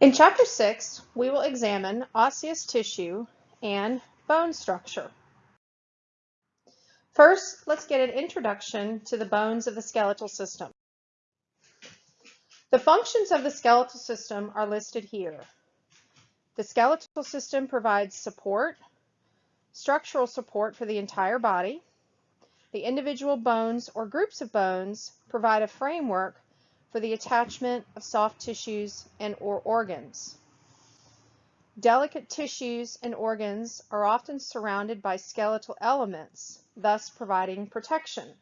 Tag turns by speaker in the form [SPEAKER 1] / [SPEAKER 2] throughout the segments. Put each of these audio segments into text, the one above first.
[SPEAKER 1] In Chapter 6, we will examine osseous tissue and bone structure. First, let's get an introduction to the bones of the skeletal system. The functions of the skeletal system are listed here. The skeletal system provides support, structural support for the entire body. The individual bones or groups of bones provide a framework for the attachment of soft tissues and or organs. Delicate tissues and organs are often surrounded by skeletal elements, thus providing protection.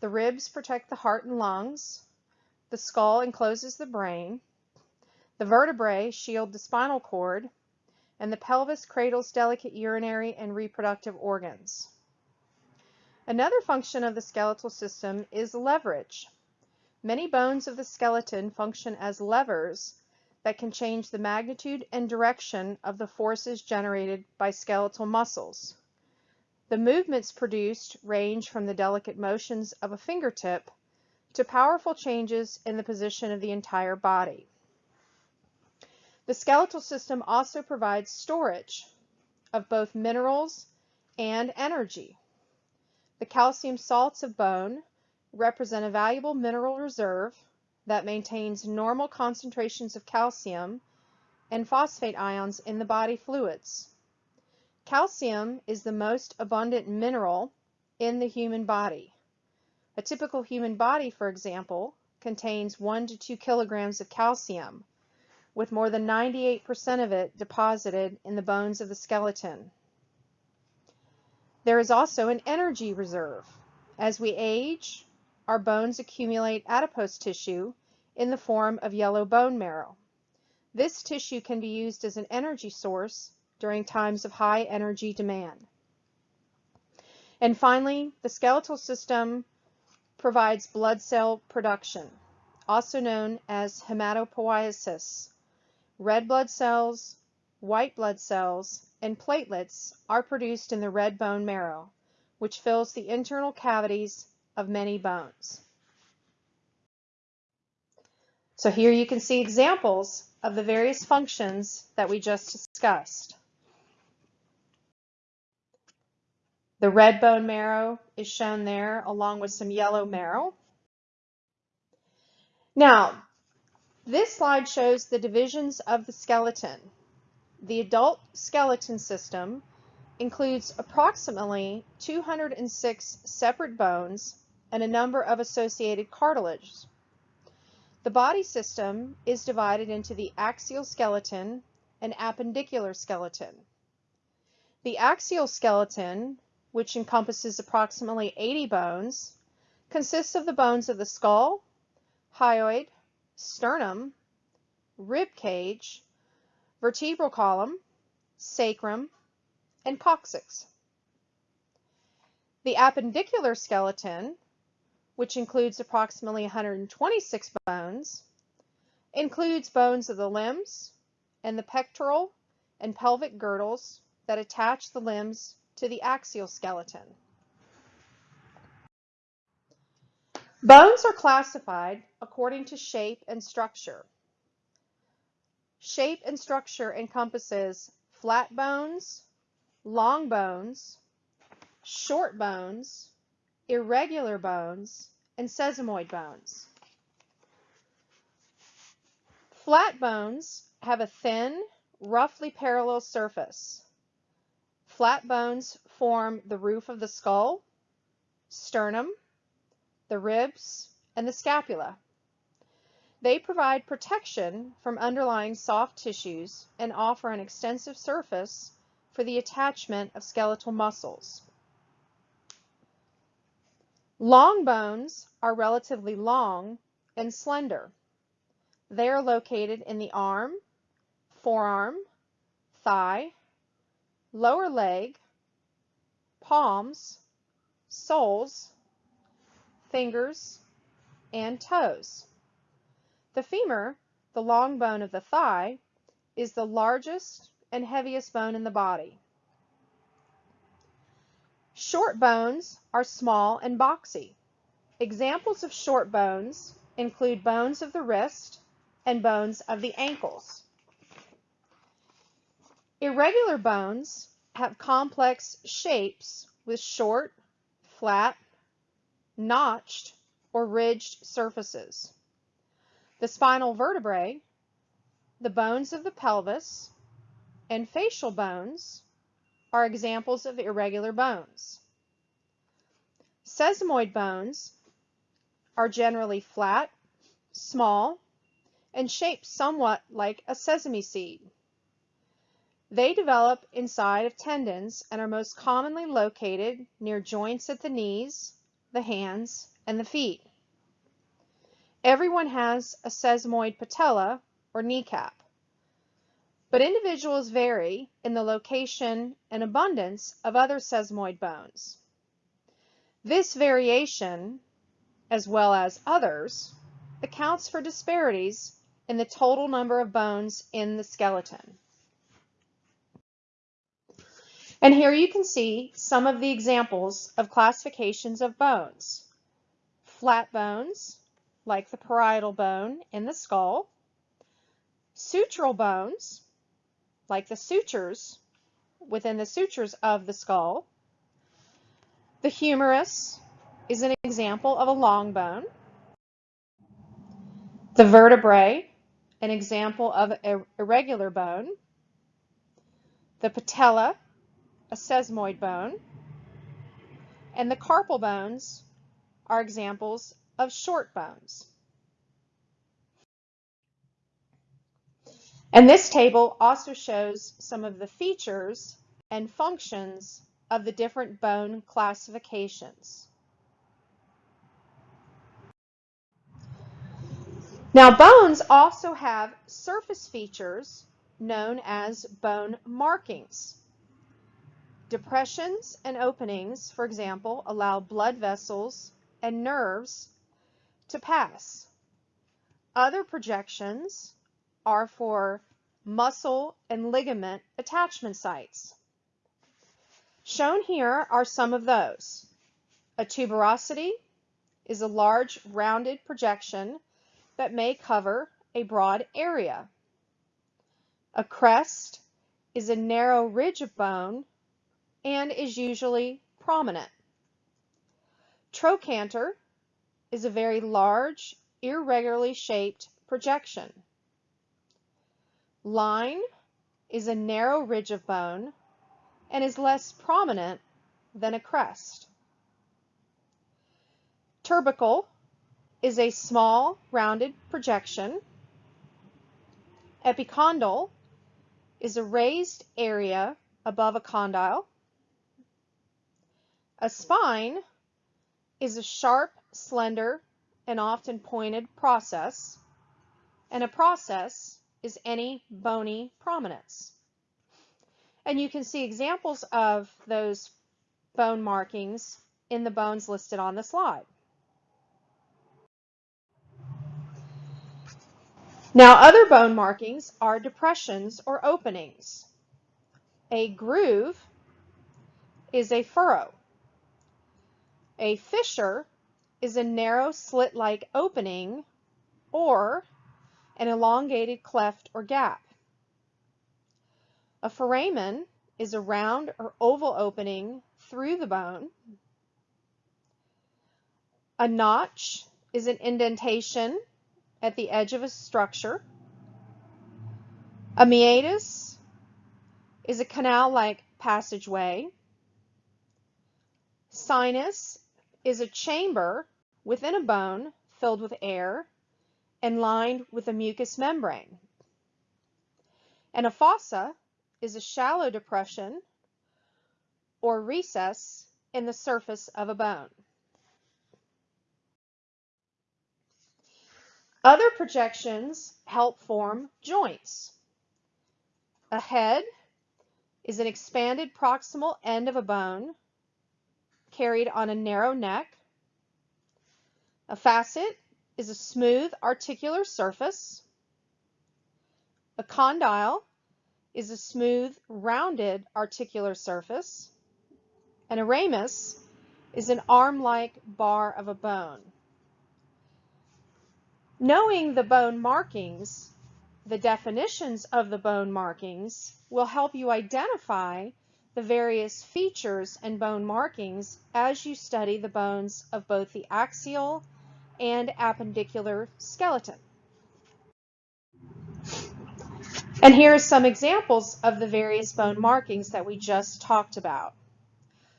[SPEAKER 1] The ribs protect the heart and lungs. The skull encloses the brain. The vertebrae shield the spinal cord. And the pelvis cradles delicate urinary and reproductive organs. Another function of the skeletal system is leverage. Many bones of the skeleton function as levers that can change the magnitude and direction of the forces generated by skeletal muscles. The movements produced range from the delicate motions of a fingertip to powerful changes in the position of the entire body. The skeletal system also provides storage of both minerals and energy. The calcium salts of bone represent a valuable mineral reserve that maintains normal concentrations of calcium and phosphate ions in the body fluids. Calcium is the most abundant mineral in the human body. A typical human body, for example, contains 1 to 2 kilograms of calcium, with more than 98% of it deposited in the bones of the skeleton. There is also an energy reserve. As we age, our bones accumulate adipose tissue in the form of yellow bone marrow. This tissue can be used as an energy source during times of high energy demand. And finally, the skeletal system provides blood cell production, also known as hematopoiesis. Red blood cells, white blood cells, and platelets are produced in the red bone marrow, which fills the internal cavities of many bones. So here you can see examples of the various functions that we just discussed. The red bone marrow is shown there along with some yellow marrow. Now, this slide shows the divisions of the skeleton. The adult skeleton system includes approximately 206 separate bones and a number of associated cartilages. The body system is divided into the axial skeleton and appendicular skeleton. The axial skeleton, which encompasses approximately 80 bones, consists of the bones of the skull, hyoid, sternum, rib cage, vertebral column, sacrum, and coccyx. The appendicular skeleton which includes approximately 126 bones, includes bones of the limbs and the pectoral and pelvic girdles that attach the limbs to the axial skeleton. Bones are classified according to shape and structure. Shape and structure encompasses flat bones, long bones, short bones, irregular bones, and sesamoid bones. Flat bones have a thin, roughly parallel surface. Flat bones form the roof of the skull, sternum, the ribs, and the scapula. They provide protection from underlying soft tissues and offer an extensive surface for the attachment of skeletal muscles. Long bones are relatively long and slender. They are located in the arm, forearm, thigh, lower leg, palms, soles, fingers, and toes. The femur, the long bone of the thigh, is the largest and heaviest bone in the body. Short bones are small and boxy. Examples of short bones include bones of the wrist, and bones of the ankles. Irregular bones have complex shapes with short, flat, notched, or ridged surfaces. The spinal vertebrae, the bones of the pelvis, and facial bones are examples of irregular bones. Sesamoid bones are generally flat, small, and shaped somewhat like a sesame seed. They develop inside of tendons and are most commonly located near joints at the knees, the hands, and the feet. Everyone has a sesamoid patella or kneecap, but individuals vary in the location and abundance of other sesamoid bones. This variation, as well as others, accounts for disparities in the total number of bones in the skeleton. And here you can see some of the examples of classifications of bones. Flat bones, like the parietal bone in the skull. Sutural bones, like the sutures within the sutures of the skull. The humerus is an example of a long bone. The vertebrae, an example of a irregular bone. The patella, a sesamoid bone. And the carpal bones are examples of short bones. And this table also shows some of the features and functions of the different bone classifications. Now bones also have surface features known as bone markings. Depressions and openings, for example, allow blood vessels and nerves to pass. Other projections are for muscle and ligament attachment sites. Shown here are some of those. A tuberosity is a large rounded projection that may cover a broad area. A crest is a narrow ridge of bone and is usually prominent. Trochanter is a very large, irregularly shaped projection. Line is a narrow ridge of bone and is less prominent than a crest. Tubercle is a small rounded projection. Epicondyle is a raised area above a condyle. A spine is a sharp, slender, and often pointed process, and a process is any bony prominence. And you can see examples of those bone markings in the bones listed on the slide. Now other bone markings are depressions or openings. A groove is a furrow. A fissure is a narrow slit-like opening or an elongated cleft or gap. A foramen is a round or oval opening through the bone. A notch is an indentation at the edge of a structure. A meatus is a canal-like passageway. Sinus is a chamber within a bone filled with air and lined with a mucous membrane. And a fossa is a shallow depression or recess in the surface of a bone. Other projections help form joints. A head is an expanded proximal end of a bone carried on a narrow neck. A facet is a smooth articular surface. A condyle is a smooth rounded articular surface. And a ramus is an arm-like bar of a bone. Knowing the bone markings, the definitions of the bone markings, will help you identify the various features and bone markings as you study the bones of both the axial and appendicular skeleton. And here are some examples of the various bone markings that we just talked about.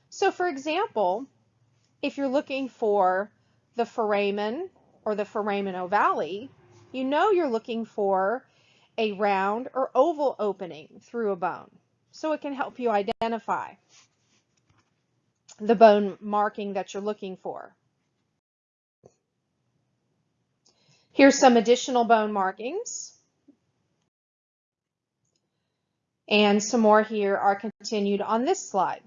[SPEAKER 1] So for example, if you're looking for the foramen or the foramen ovale, you know you're looking for a round or oval opening through a bone. So it can help you identify the bone marking that you're looking for. Here's some additional bone markings. And some more here are continued on this slide.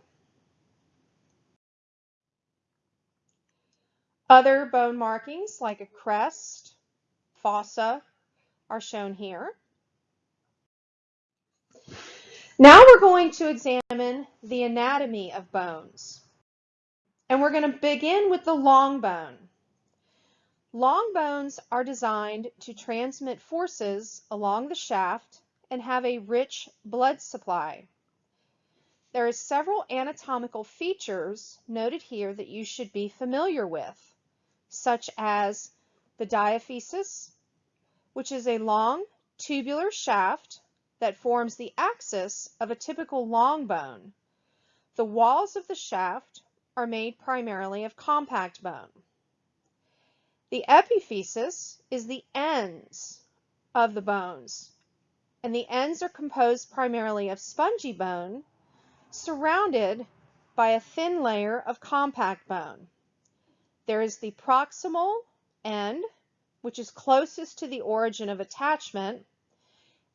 [SPEAKER 1] Other bone markings like a crest, fossa, are shown here. Now we're going to examine the anatomy of bones. And we're going to begin with the long bone. Long bones are designed to transmit forces along the shaft and have a rich blood supply. There are several anatomical features noted here that you should be familiar with such as the diaphysis, which is a long tubular shaft that forms the axis of a typical long bone. The walls of the shaft are made primarily of compact bone. The epiphysis is the ends of the bones, and the ends are composed primarily of spongy bone surrounded by a thin layer of compact bone. There is the proximal end, which is closest to the origin of attachment,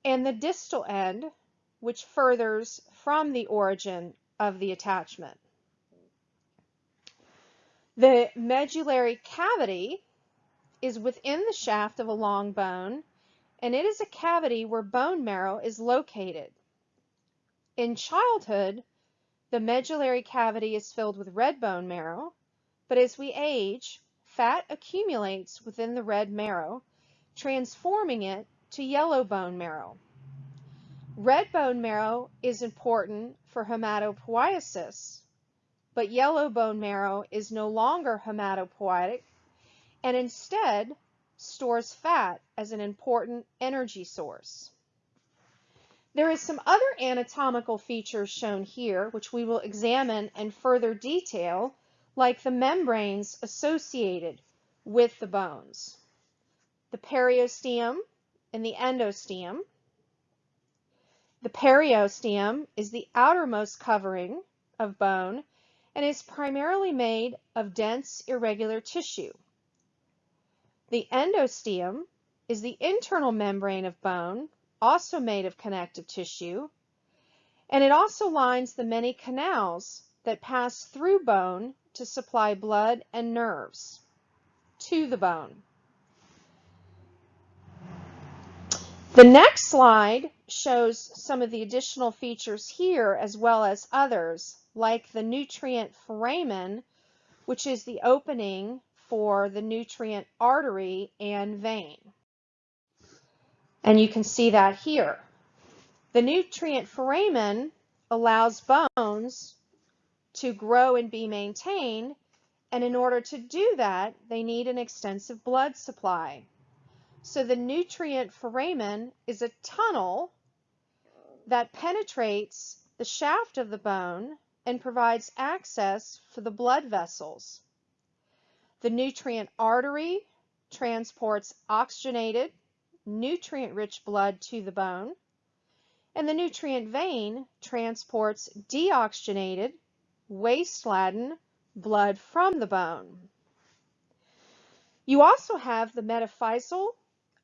[SPEAKER 1] and the distal end, which furthers from the origin of the attachment. The medullary cavity is within the shaft of a long bone, and it is a cavity where bone marrow is located. In childhood, the medullary cavity is filled with red bone marrow, but as we age, fat accumulates within the red marrow, transforming it to yellow bone marrow. Red bone marrow is important for hematopoiesis, but yellow bone marrow is no longer hematopoietic and instead stores fat as an important energy source. There is some other anatomical features shown here, which we will examine in further detail like the membranes associated with the bones. The periosteum and the endosteum. The periosteum is the outermost covering of bone and is primarily made of dense irregular tissue. The endosteum is the internal membrane of bone, also made of connective tissue, and it also lines the many canals that pass through bone to supply blood and nerves to the bone. The next slide shows some of the additional features here as well as others like the nutrient foramen, which is the opening for the nutrient artery and vein. And you can see that here. The nutrient foramen allows bones to grow and be maintained. And in order to do that, they need an extensive blood supply. So the nutrient foramen is a tunnel that penetrates the shaft of the bone and provides access for the blood vessels. The nutrient artery transports oxygenated, nutrient-rich blood to the bone, and the nutrient vein transports deoxygenated, waste-laden blood from the bone. You also have the metaphyseal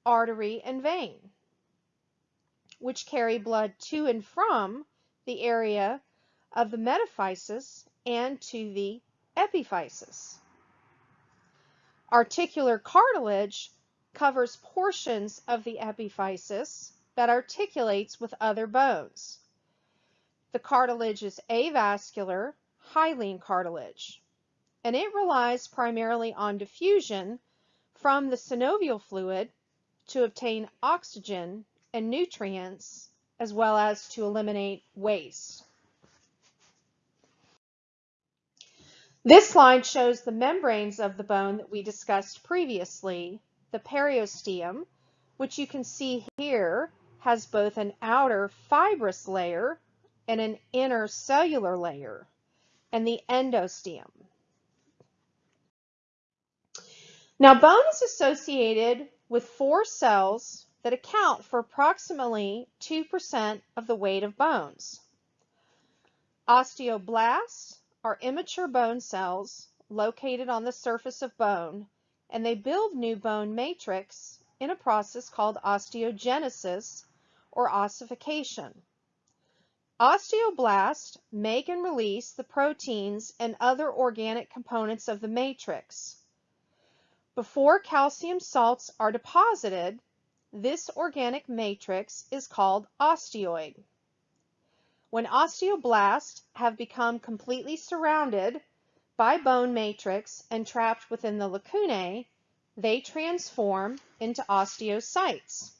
[SPEAKER 1] artery and vein, which carry blood to and from the area of the metaphysis and to the epiphysis. Articular cartilage covers portions of the epiphysis that articulates with other bones. The cartilage is avascular hyaline cartilage, and it relies primarily on diffusion from the synovial fluid to obtain oxygen and nutrients, as well as to eliminate waste. This slide shows the membranes of the bone that we discussed previously, the periosteum, which you can see here has both an outer fibrous layer and an inner cellular layer, and the endosteum. Now, bone is associated with four cells that account for approximately 2% of the weight of bones. Osteoblasts are immature bone cells located on the surface of bone, and they build new bone matrix in a process called osteogenesis or ossification. Osteoblasts make and release the proteins and other organic components of the matrix. Before calcium salts are deposited, this organic matrix is called osteoid. When osteoblasts have become completely surrounded by bone matrix and trapped within the lacunae, they transform into osteocytes.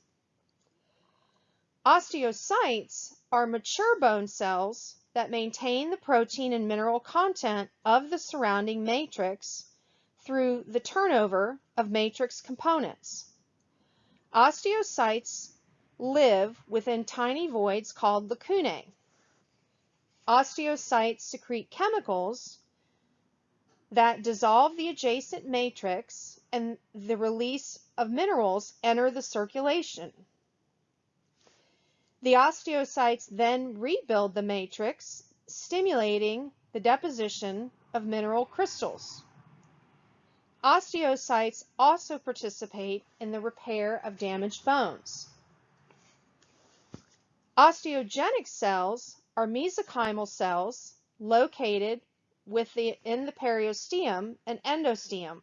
[SPEAKER 1] Osteocytes are mature bone cells that maintain the protein and mineral content of the surrounding matrix through the turnover of matrix components. Osteocytes live within tiny voids called lacunae. Osteocytes secrete chemicals that dissolve the adjacent matrix and the release of minerals enter the circulation. The osteocytes then rebuild the matrix, stimulating the deposition of mineral crystals. Osteocytes also participate in the repair of damaged bones. Osteogenic cells are mesenchymal cells located within the periosteum and endosteum.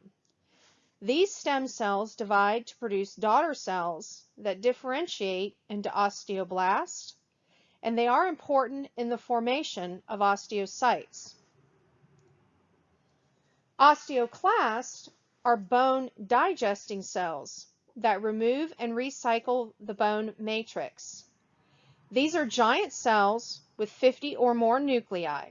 [SPEAKER 1] These stem cells divide to produce daughter cells that differentiate into osteoblasts, and they are important in the formation of osteocytes. Osteoclasts are bone digesting cells that remove and recycle the bone matrix. These are giant cells with 50 or more nuclei.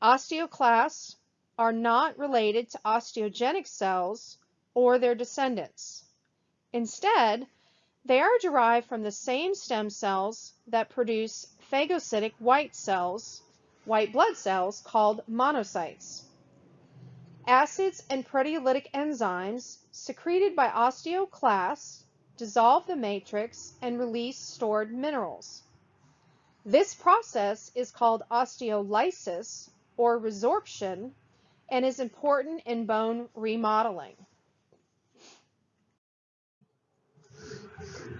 [SPEAKER 1] Osteoclasts are not related to osteogenic cells or their descendants. Instead, they are derived from the same stem cells that produce phagocytic white cells, white blood cells called monocytes. Acids and proteolytic enzymes secreted by osteoclasts dissolve the matrix and release stored minerals. This process is called osteolysis or resorption and is important in bone remodeling.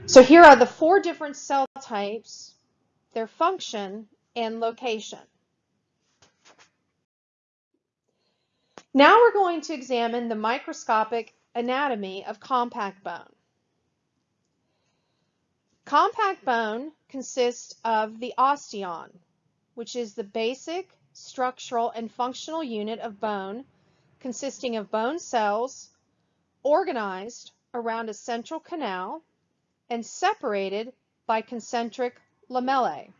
[SPEAKER 1] So here are the four different cell types, their function, and location. Now we're going to examine the microscopic anatomy of compact bone. Compact bone consists of the osteon, which is the basic structural and functional unit of bone consisting of bone cells organized around a central canal and separated by concentric lamellae.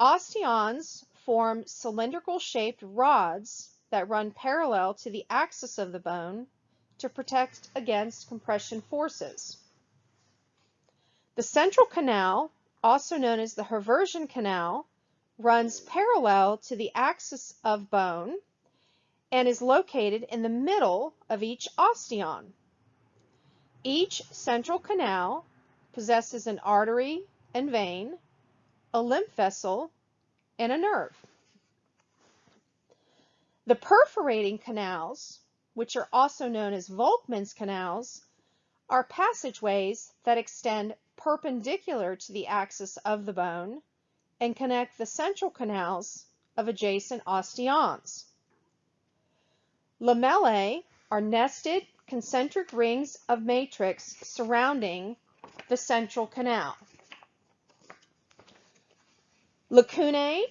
[SPEAKER 1] Osteons form cylindrical shaped rods that run parallel to the axis of the bone to protect against compression forces. The central canal, also known as the Haversian canal, runs parallel to the axis of bone and is located in the middle of each osteon. Each central canal possesses an artery and vein, a lymph vessel, and a nerve. The perforating canals, which are also known as Volkmann's canals, are passageways that extend perpendicular to the axis of the bone and connect the central canals of adjacent osteons. Lamellae are nested concentric rings of matrix surrounding the central canal. Lacunae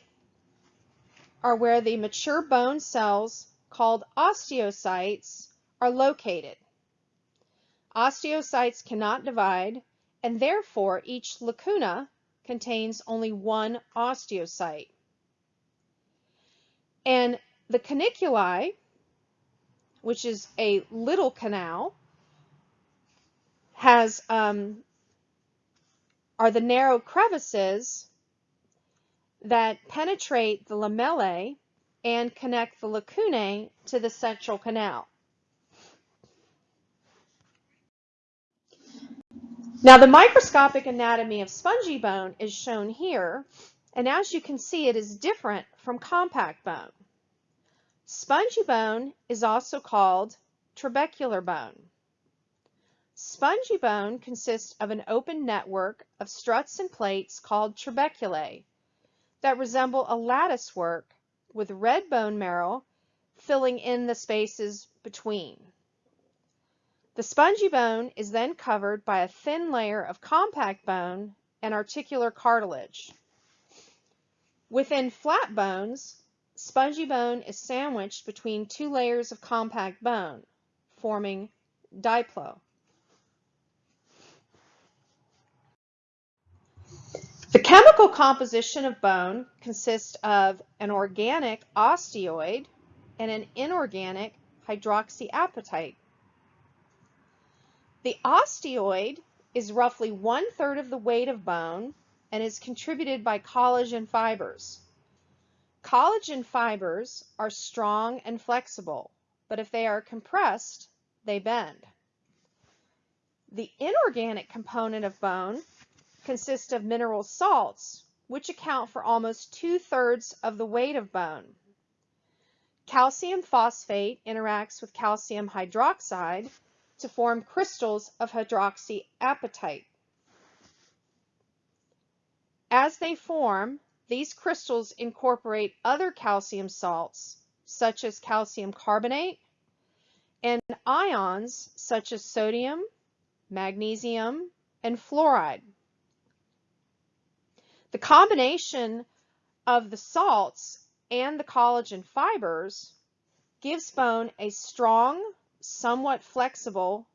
[SPEAKER 1] are where the mature bone cells called osteocytes are located. Osteocytes cannot divide, and therefore each lacuna contains only one osteocyte. And the canaliculi, which is a little canal, has um, are the narrow crevices that penetrate the lamellae and connect the lacunae to the central canal. Now the microscopic anatomy of spongy bone is shown here, and as you can see it is different from compact bone. Spongy bone is also called trabecular bone. Spongy bone consists of an open network of struts and plates called trabeculae that resemble a lattice work with red bone marrow filling in the spaces between. The spongy bone is then covered by a thin layer of compact bone and articular cartilage. Within flat bones, spongy bone is sandwiched between two layers of compact bone, forming diploe. The chemical composition of bone consists of an organic osteoid and an inorganic hydroxyapatite. The osteoid is roughly one third of the weight of bone and is contributed by collagen fibers. Collagen fibers are strong and flexible, but if they are compressed, they bend. The inorganic component of bone consists of mineral salts, which account for almost two-thirds of the weight of bone. Calcium phosphate interacts with calcium hydroxide to form crystals of hydroxyapatite. As they form, these crystals incorporate other calcium salts, such as calcium carbonate, and ions such as sodium, magnesium, and fluoride. The combination of the salts and the collagen fibers gives bone a strong, somewhat flexible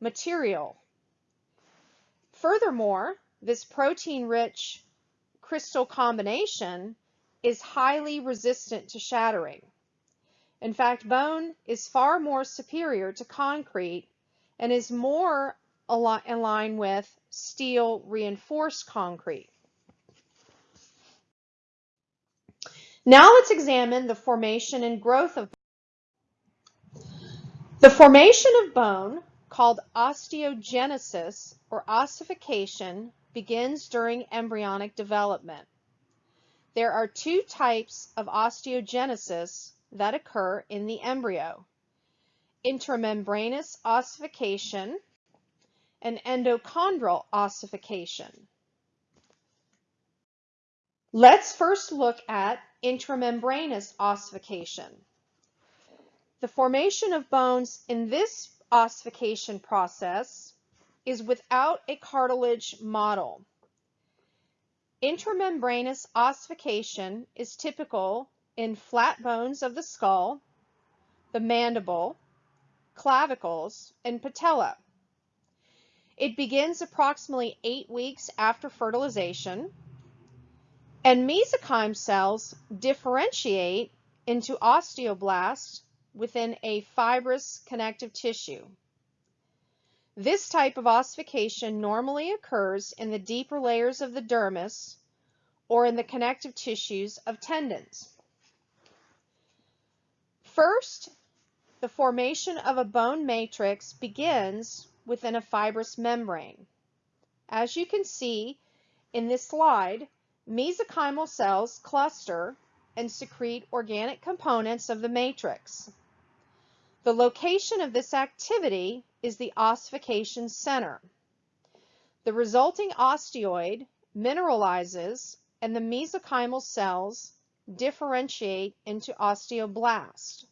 [SPEAKER 1] material. Furthermore, this protein-rich crystal combination is highly resistant to shattering. In fact, bone is far more superior to concrete and is more in line with steel reinforced concrete. Now let's examine the formation and growth of. The formation of bone, called osteogenesis or ossification, begins during embryonic development. There are two types of osteogenesis that occur in the embryo. Intramembranous ossification and endochondral ossification. Let's first look at intramembranous ossification. The formation of bones in this ossification process is without a cartilage model. Intramembranous ossification is typical in flat bones of the skull, the mandible, clavicles, and patella. It begins approximately eight weeks after fertilization and mesenchyme cells differentiate into osteoblasts within a fibrous connective tissue. This type of ossification normally occurs in the deeper layers of the dermis or in the connective tissues of tendons. First, the formation of a bone matrix begins within a fibrous membrane. As you can see in this slide, Mesenchymal cells cluster and secrete organic components of the matrix. The location of this activity is the ossification center. The resulting osteoid mineralizes and the mesenchymal cells differentiate into osteoblasts.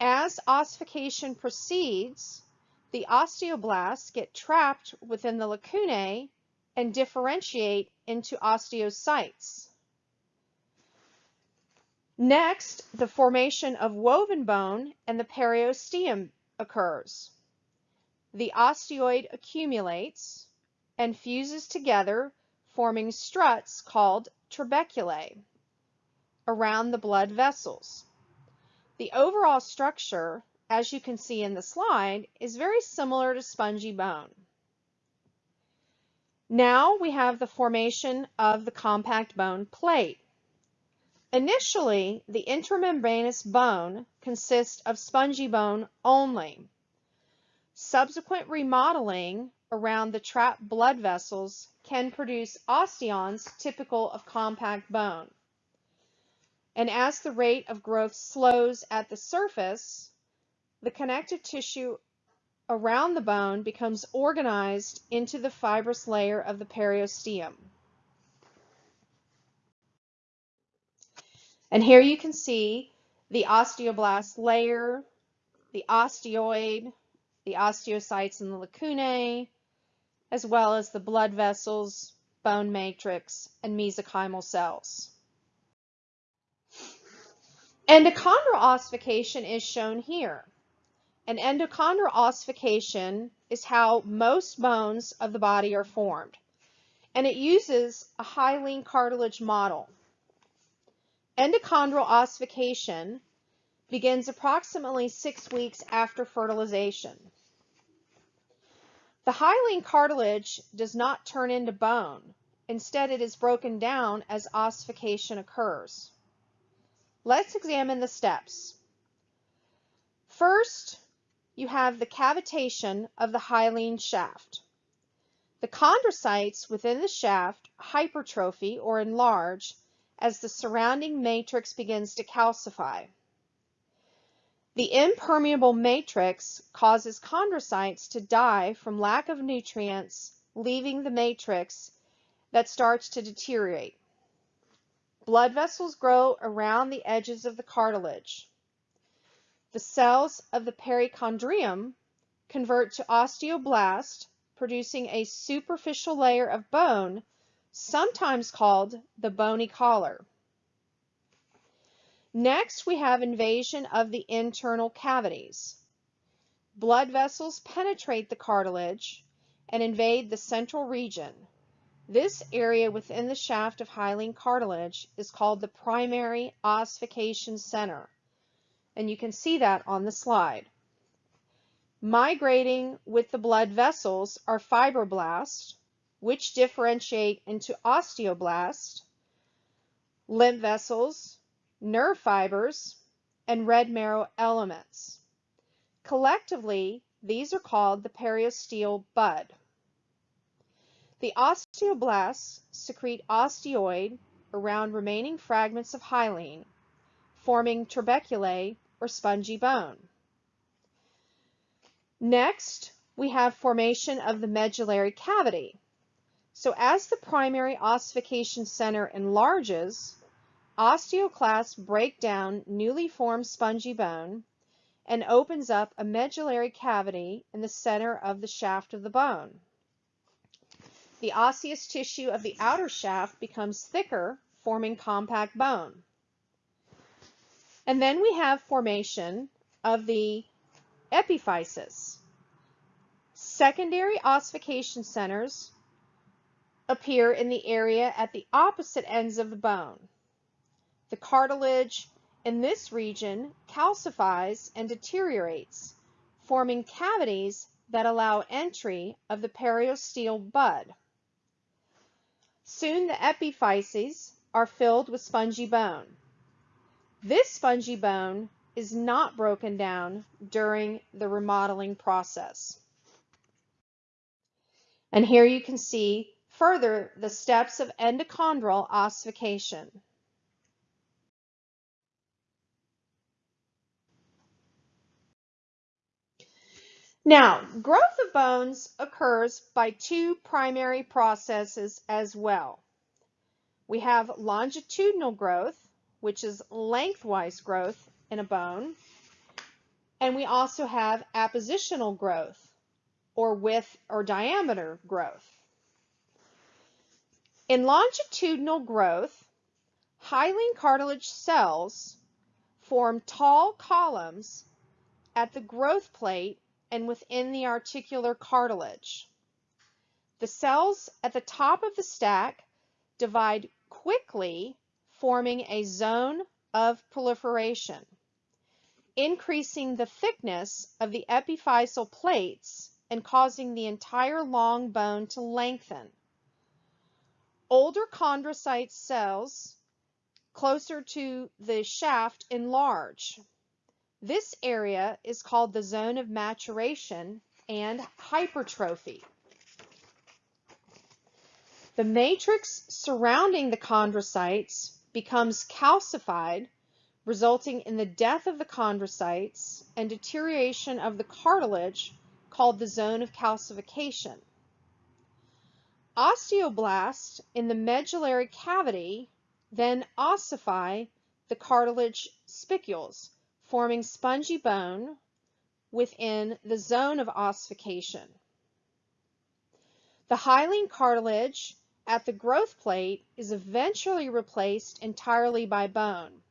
[SPEAKER 1] As ossification proceeds, the osteoblasts get trapped within the lacunae and differentiate into osteocytes. Next, the formation of woven bone and the periosteum occurs. The osteoid accumulates and fuses together, forming struts called trabeculae around the blood vessels. The overall structure, as you can see in the slide, is very similar to spongy bone. Now we have the formation of the compact bone plate. Initially, the intramembranous bone consists of spongy bone only. Subsequent remodeling around the trapped blood vessels can produce osteons typical of compact bone. And as the rate of growth slows at the surface, the connective tissue around the bone becomes organized into the fibrous layer of the periosteum. And here you can see the osteoblast layer, the osteoid, the osteocytes and the lacunae, as well as the blood vessels, bone matrix, and mesenchymal cells. Endochondral ossification is shown here. An endochondral ossification is how most bones of the body are formed, and it uses a hyaline cartilage model. Endochondral ossification begins approximately six weeks after fertilization. The hyaline cartilage does not turn into bone. Instead, it is broken down as ossification occurs. Let's examine the steps. First, you have the cavitation of the hyaline shaft. The chondrocytes within the shaft hypertrophy or enlarge as the surrounding matrix begins to calcify. The impermeable matrix causes chondrocytes to die from lack of nutrients, leaving the matrix that starts to deteriorate. Blood vessels grow around the edges of the cartilage. The cells of the perichondrium convert to osteoblast, producing a superficial layer of bone sometimes called the bony collar. Next, we have invasion of the internal cavities. Blood vessels penetrate the cartilage and invade the central region. This area within the shaft of hyaline cartilage is called the primary ossification center, and you can see that on the slide. Migrating with the blood vessels are fibroblasts, which differentiate into osteoblasts, lymph vessels, nerve fibers, and red marrow elements. Collectively, these are called the periosteal bud. The osteoblasts secrete osteoid around remaining fragments of hyaline, forming trabeculae or spongy bone. Next, we have formation of the medullary cavity. So as the primary ossification center enlarges, osteoclasts break down newly formed spongy bone and opens up a medullary cavity in the center of the shaft of the bone. The osseous tissue of the outer shaft becomes thicker, forming compact bone. And then we have formation of the epiphysis. Secondary ossification centers appear in the area at the opposite ends of the bone. The cartilage in this region calcifies and deteriorates, forming cavities that allow entry of the periosteal bud. Soon the epiphyses are filled with spongy bone. This spongy bone is not broken down during the remodeling process. And here you can see Further, the steps of endochondral ossification. Now, growth of bones occurs by two primary processes as well. We have longitudinal growth, which is lengthwise growth in a bone, and we also have appositional growth, or width or diameter growth. In longitudinal growth, Hyaline cartilage cells form tall columns at the growth plate and within the articular cartilage. The cells at the top of the stack divide quickly, forming a zone of proliferation, increasing the thickness of the epiphyseal plates and causing the entire long bone to lengthen. Older chondrocyte cells closer to the shaft enlarge. This area is called the zone of maturation and hypertrophy. The matrix surrounding the chondrocytes becomes calcified, resulting in the death of the chondrocytes and deterioration of the cartilage called the zone of calcification. Osteoblasts in the medullary cavity then ossify the cartilage spicules, forming spongy bone within the zone of ossification. The hyaline cartilage at the growth plate is eventually replaced entirely by bone.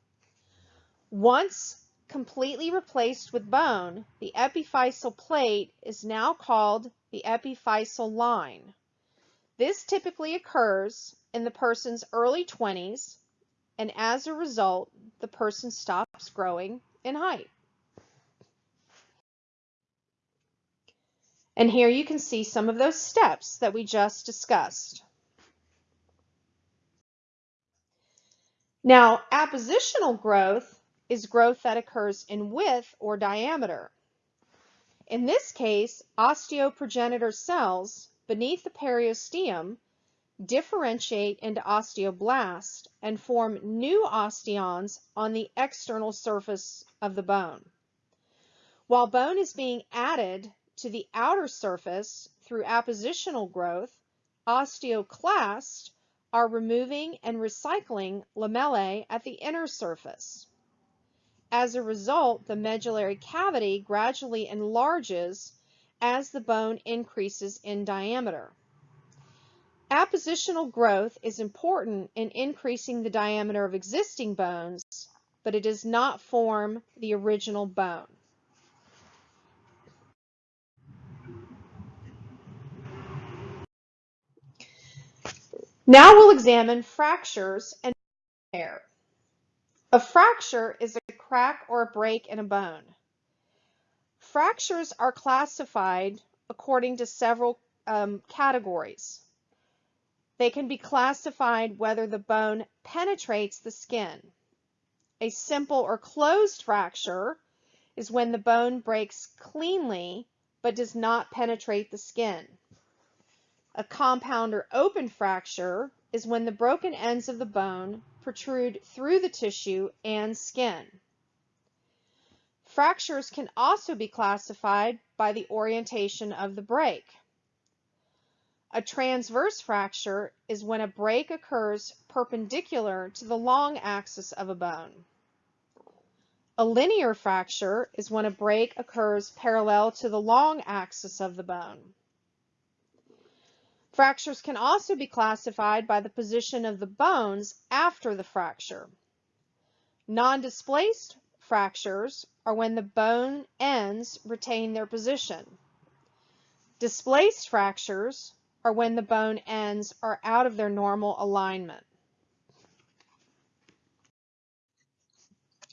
[SPEAKER 1] Once completely replaced with bone, the epiphyseal plate is now called the epiphyseal line. This typically occurs in the person's early 20s, and as a result, the person stops growing in height. And here you can see some of those steps that we just discussed. Now, appositional growth is growth that occurs in width or diameter. In this case, osteoprogenitor cells beneath the periosteum differentiate into osteoblasts and form new osteons on the external surface of the bone. While bone is being added to the outer surface through appositional growth, osteoclasts are removing and recycling lamellae at the inner surface. As a result, the medullary cavity gradually enlarges as the bone increases in diameter. Appositional growth is important in increasing the diameter of existing bones, but it does not form the original bone. Now we'll examine fractures and repair. A fracture is a crack or a break in a bone. Fractures are classified according to several um, categories. They can be classified whether the bone penetrates the skin. A simple or closed fracture is when the bone breaks cleanly but does not penetrate the skin. A compound or open fracture is when the broken ends of the bone protrude through the tissue and skin. Fractures can also be classified by the orientation of the break. A transverse fracture is when a break occurs perpendicular to the long axis of a bone. A linear fracture is when a break occurs parallel to the long axis of the bone. Fractures can also be classified by the position of the bones after the fracture. Non-displaced fractures are when the bone ends retain their position. Displaced fractures are when the bone ends are out of their normal alignment.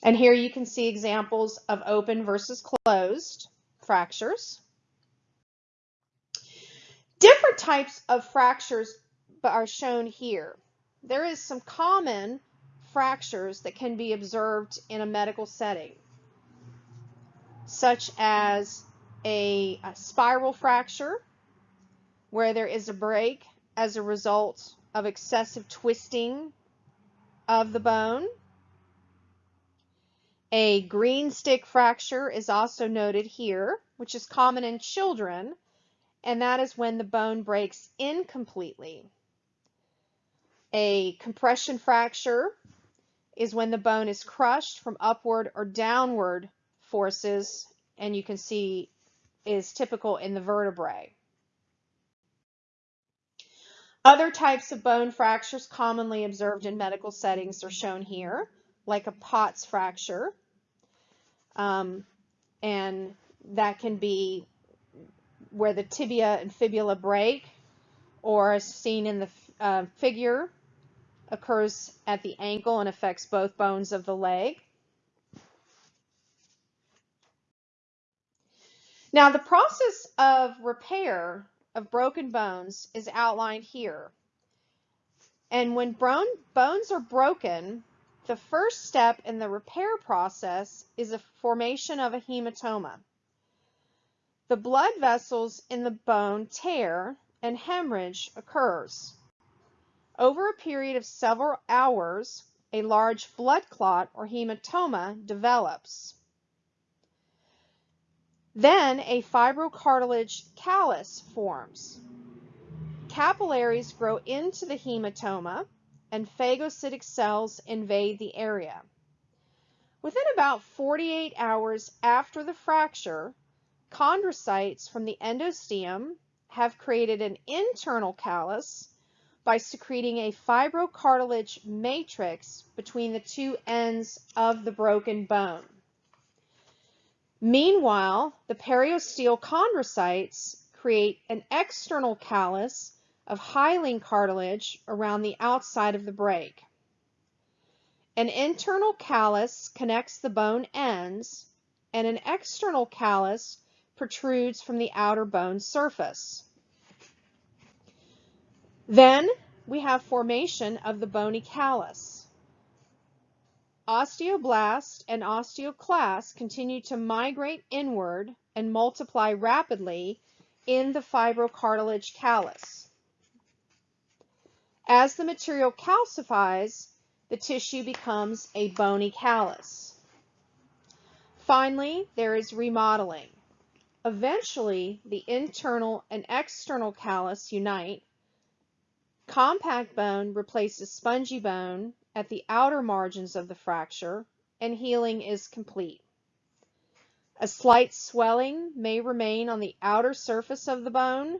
[SPEAKER 1] And here you can see examples of open versus closed fractures. Different types of fractures are shown here. There is some common fractures that can be observed in a medical setting, such as a, a spiral fracture, where there is a break as a result of excessive twisting of the bone. A green stick fracture is also noted here, which is common in children, and that is when the bone breaks incompletely. A compression fracture is when the bone is crushed from upward or downward forces, and you can see is typical in the vertebrae. Other types of bone fractures commonly observed in medical settings are shown here, like a Pott's fracture. Um, and that can be where the tibia and fibula break, or as seen in the uh, figure, occurs at the ankle and affects both bones of the leg. Now, the process of repair of broken bones is outlined here. And when bone, bones are broken, the first step in the repair process is the formation of a hematoma. The blood vessels in the bone tear and hemorrhage occurs. Over a period of several hours, a large blood clot or hematoma develops. Then a fibrocartilage callus forms. Capillaries grow into the hematoma and phagocytic cells invade the area. Within about 48 hours after the fracture, chondrocytes from the endosteum have created an internal callus by secreting a fibrocartilage matrix between the two ends of the broken bone. Meanwhile, the periosteal chondrocytes create an external callus of hyaline cartilage around the outside of the break. An internal callus connects the bone ends, and an external callus protrudes from the outer bone surface. Then we have formation of the bony callus. Osteoblast and osteoclast continue to migrate inward and multiply rapidly in the fibrocartilage callus. As the material calcifies, the tissue becomes a bony callus. Finally, there is remodeling. Eventually, the internal and external callus unite. Compact bone replaces spongy bone at the outer margins of the fracture and healing is complete. A slight swelling may remain on the outer surface of the bone,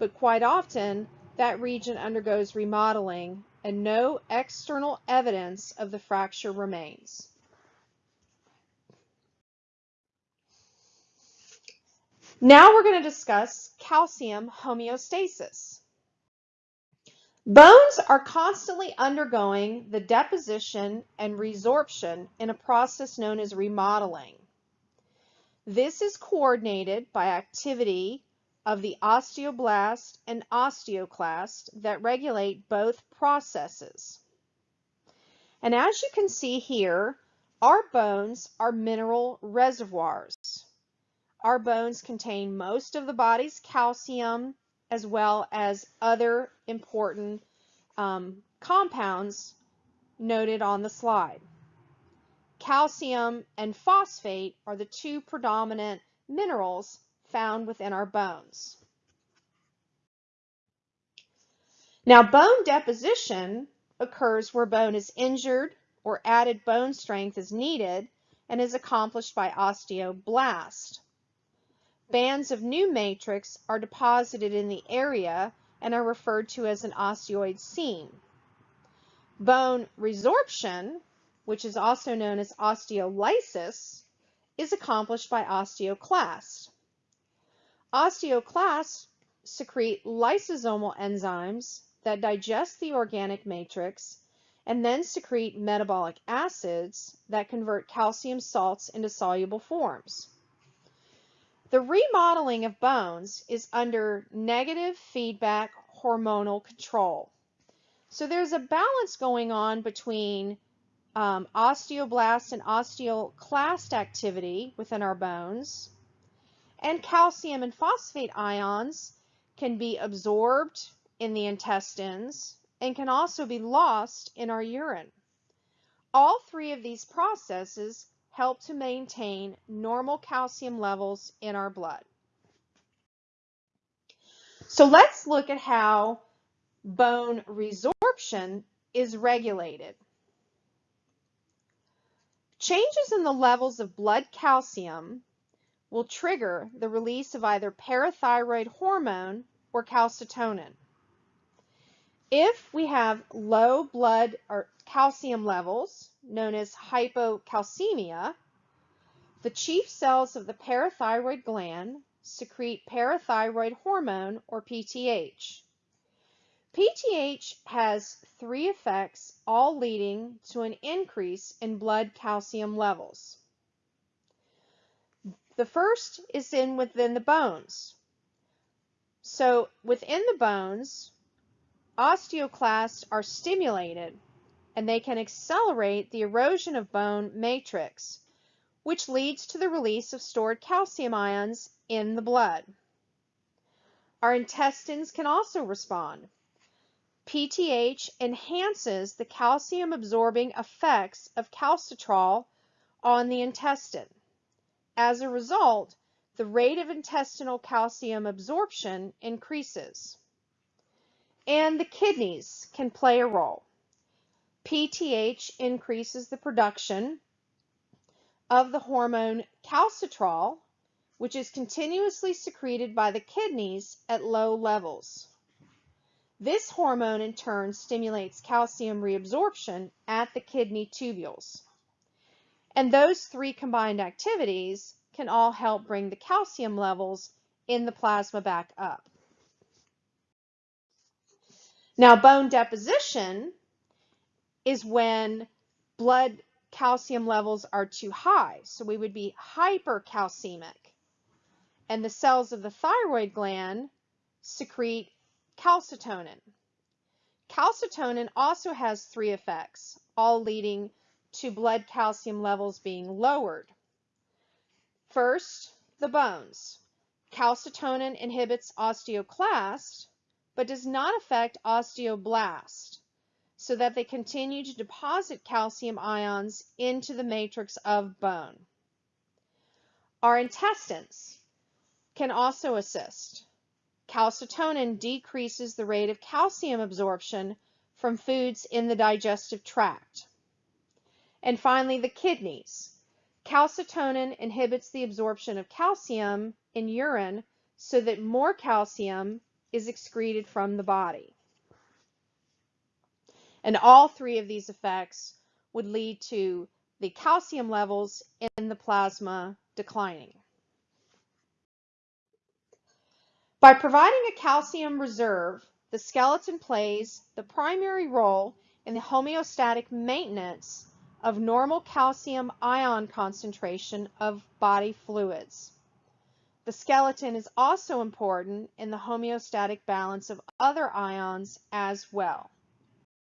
[SPEAKER 1] but quite often that region undergoes remodeling and no external evidence of the fracture remains. Now we're going to discuss calcium homeostasis. Bones are constantly undergoing the deposition and resorption in a process known as remodeling. This is coordinated by activity of the osteoblast and osteoclast that regulate both processes. And as you can see here, our bones are mineral reservoirs. Our bones contain most of the body's calcium as well as other important um, compounds noted on the slide. Calcium and phosphate are the two predominant minerals found within our bones. Now, bone deposition occurs where bone is injured or added bone strength is needed and is accomplished by osteoblast. Bands of new matrix are deposited in the area and are referred to as an osteoid seam. Bone resorption, which is also known as osteolysis, is accomplished by osteoclasts. Osteoclasts secrete lysosomal enzymes that digest the organic matrix and then secrete metabolic acids that convert calcium salts into soluble forms. The remodeling of bones is under negative feedback hormonal control. So there's a balance going on between um, osteoblast and osteoclast activity within our bones, and calcium and phosphate ions can be absorbed in the intestines and can also be lost in our urine. All three of these processes help to maintain normal calcium levels in our blood. So let's look at how bone resorption is regulated. Changes in the levels of blood calcium will trigger the release of either parathyroid hormone or calcitonin. If we have low blood or calcium levels, known as hypocalcemia, the chief cells of the parathyroid gland secrete parathyroid hormone or PTH. PTH has three effects, all leading to an increase in blood calcium levels. The first is in within the bones. So within the bones, osteoclasts are stimulated and they can accelerate the erosion of bone matrix, which leads to the release of stored calcium ions in the blood. Our intestines can also respond. PTH enhances the calcium absorbing effects of calcitriol on the intestine. As a result, the rate of intestinal calcium absorption increases. And the kidneys can play a role. PTH increases the production of the hormone calcitriol, which is continuously secreted by the kidneys at low levels. This hormone in turn stimulates calcium reabsorption at the kidney tubules. And those three combined activities can all help bring the calcium levels in the plasma back up. Now, bone deposition is when blood calcium levels are too high. So we would be hypercalcemic. And the cells of the thyroid gland secrete calcitonin. Calcitonin also has three effects, all leading to blood calcium levels being lowered. First, the bones. Calcitonin inhibits osteoclast, but does not affect osteoblast, so that they continue to deposit calcium ions into the matrix of bone. Our intestines can also assist. Calcitonin decreases the rate of calcium absorption from foods in the digestive tract. And finally, the kidneys. Calcitonin inhibits the absorption of calcium in urine so that more calcium is excreted from the body. And all three of these effects would lead to the calcium levels in the plasma declining. By providing a calcium reserve, the skeleton plays the primary role in the homeostatic maintenance of normal calcium ion concentration of body fluids. The skeleton is also important in the homeostatic balance of other ions as well.